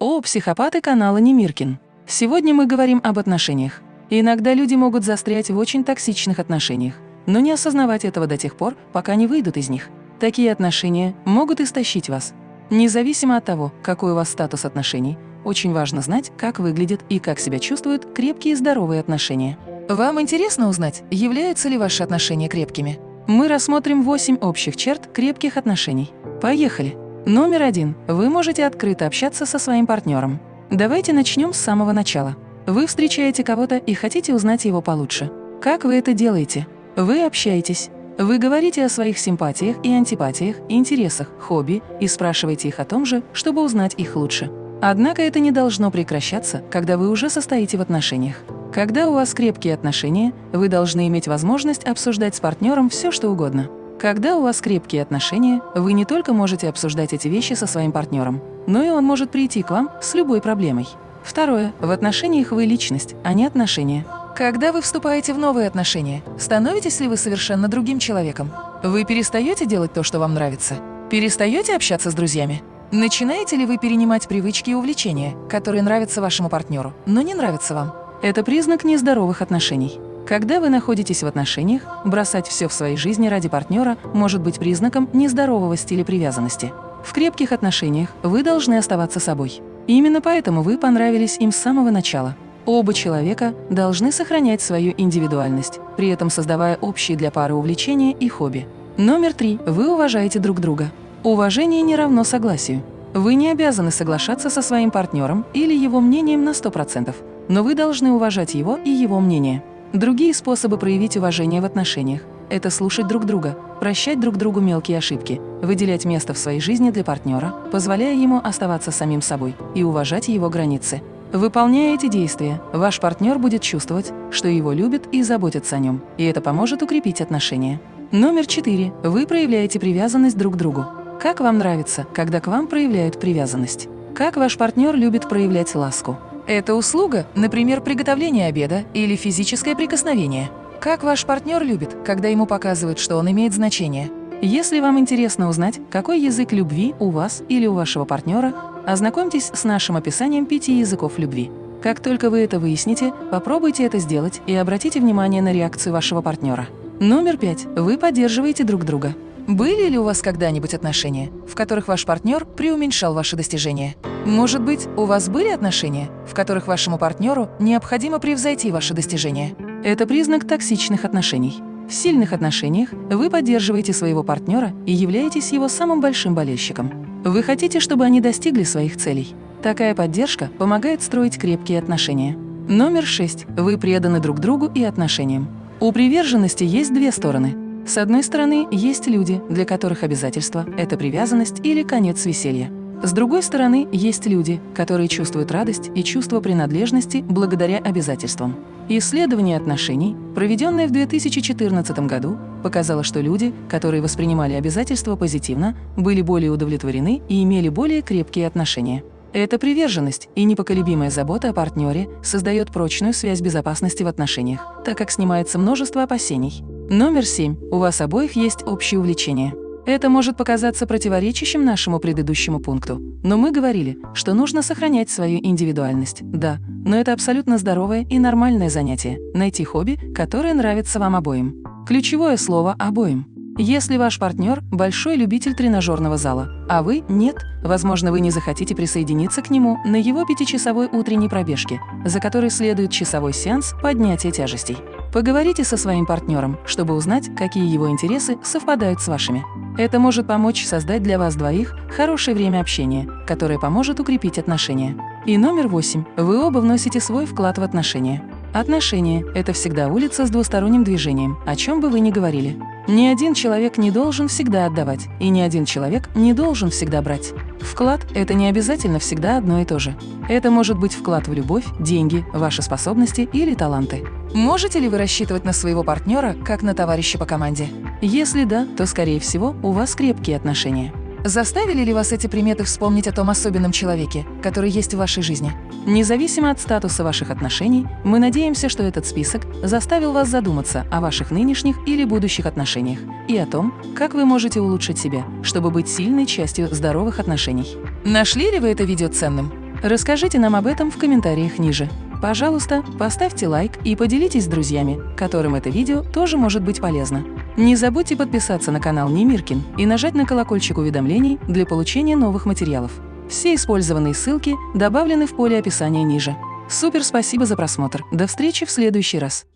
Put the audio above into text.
О, психопаты канала Немиркин. Сегодня мы говорим об отношениях. Иногда люди могут застрять в очень токсичных отношениях, но не осознавать этого до тех пор, пока не выйдут из них. Такие отношения могут истощить вас. Независимо от того, какой у вас статус отношений, очень важно знать, как выглядят и как себя чувствуют крепкие и здоровые отношения. Вам интересно узнать, являются ли ваши отношения крепкими? Мы рассмотрим 8 общих черт крепких отношений. Поехали! Номер один. Вы можете открыто общаться со своим партнером. Давайте начнем с самого начала. Вы встречаете кого-то и хотите узнать его получше. Как вы это делаете? Вы общаетесь. Вы говорите о своих симпатиях и антипатиях, интересах, хобби и спрашиваете их о том же, чтобы узнать их лучше. Однако это не должно прекращаться, когда вы уже состоите в отношениях. Когда у вас крепкие отношения, вы должны иметь возможность обсуждать с партнером все, что угодно. Когда у вас крепкие отношения, вы не только можете обсуждать эти вещи со своим партнером, но и он может прийти к вам с любой проблемой. Второе. В отношениях вы личность, а не отношения. Когда вы вступаете в новые отношения, становитесь ли вы совершенно другим человеком? Вы перестаете делать то, что вам нравится? Перестаете общаться с друзьями? Начинаете ли вы перенимать привычки и увлечения, которые нравятся вашему партнеру, но не нравятся вам? Это признак нездоровых отношений. Когда вы находитесь в отношениях, бросать все в своей жизни ради партнера может быть признаком нездорового стиля привязанности. В крепких отношениях вы должны оставаться собой. Именно поэтому вы понравились им с самого начала. Оба человека должны сохранять свою индивидуальность, при этом создавая общие для пары увлечения и хобби. Номер три. Вы уважаете друг друга. Уважение не равно согласию. Вы не обязаны соглашаться со своим партнером или его мнением на 100%, но вы должны уважать его и его мнение. Другие способы проявить уважение в отношениях – это слушать друг друга, прощать друг другу мелкие ошибки, выделять место в своей жизни для партнера, позволяя ему оставаться самим собой и уважать его границы. Выполняя эти действия, ваш партнер будет чувствовать, что его любят и заботятся о нем, и это поможет укрепить отношения. Номер четыре. Вы проявляете привязанность друг к другу. Как вам нравится, когда к вам проявляют привязанность? Как ваш партнер любит проявлять ласку? Это услуга, например, приготовление обеда или физическое прикосновение. Как ваш партнер любит, когда ему показывают, что он имеет значение? Если вам интересно узнать, какой язык любви у вас или у вашего партнера, ознакомьтесь с нашим описанием пяти языков любви. Как только вы это выясните, попробуйте это сделать и обратите внимание на реакцию вашего партнера. Номер пять. Вы поддерживаете друг друга. Были ли у вас когда-нибудь отношения, в которых ваш партнер преуменьшал ваши достижения? Может быть, у вас были отношения, в которых вашему партнеру необходимо превзойти ваши достижения? Это признак токсичных отношений. В сильных отношениях вы поддерживаете своего партнера и являетесь его самым большим болельщиком. Вы хотите, чтобы они достигли своих целей. Такая поддержка помогает строить крепкие отношения. Номер шесть. Вы преданы друг другу и отношениям. У приверженности есть две стороны – с одной стороны, есть люди, для которых обязательство – это привязанность или конец веселья. С другой стороны, есть люди, которые чувствуют радость и чувство принадлежности благодаря обязательствам. Исследование отношений, проведенное в 2014 году, показало, что люди, которые воспринимали обязательства позитивно, были более удовлетворены и имели более крепкие отношения. Эта приверженность и непоколебимая забота о партнере создает прочную связь безопасности в отношениях, так как снимается множество опасений. Номер семь. У вас обоих есть общее увлечение. Это может показаться противоречащим нашему предыдущему пункту, но мы говорили, что нужно сохранять свою индивидуальность. Да, но это абсолютно здоровое и нормальное занятие – найти хобби, которое нравится вам обоим. Ключевое слово «обоим». Если ваш партнер – большой любитель тренажерного зала, а вы – нет, возможно, вы не захотите присоединиться к нему на его пятичасовой утренней пробежке, за которой следует часовой сеанс поднятия тяжестей. Поговорите со своим партнером, чтобы узнать, какие его интересы совпадают с вашими. Это может помочь создать для вас двоих хорошее время общения, которое поможет укрепить отношения. И номер восемь. Вы оба вносите свой вклад в отношения. Отношения – это всегда улица с двусторонним движением, о чем бы вы ни говорили. Ни один человек не должен всегда отдавать, и ни один человек не должен всегда брать. Вклад – это не обязательно всегда одно и то же. Это может быть вклад в любовь, деньги, ваши способности или таланты. Можете ли вы рассчитывать на своего партнера, как на товарища по команде? Если да, то, скорее всего, у вас крепкие отношения. Заставили ли вас эти приметы вспомнить о том особенном человеке, который есть в вашей жизни? Независимо от статуса ваших отношений, мы надеемся, что этот список заставил вас задуматься о ваших нынешних или будущих отношениях и о том, как вы можете улучшить себя, чтобы быть сильной частью здоровых отношений. Нашли ли вы это видео ценным? Расскажите нам об этом в комментариях ниже. Пожалуйста, поставьте лайк и поделитесь с друзьями, которым это видео тоже может быть полезно. Не забудьте подписаться на канал Немиркин и нажать на колокольчик уведомлений для получения новых материалов. Все использованные ссылки добавлены в поле описания ниже. Супер спасибо за просмотр. До встречи в следующий раз.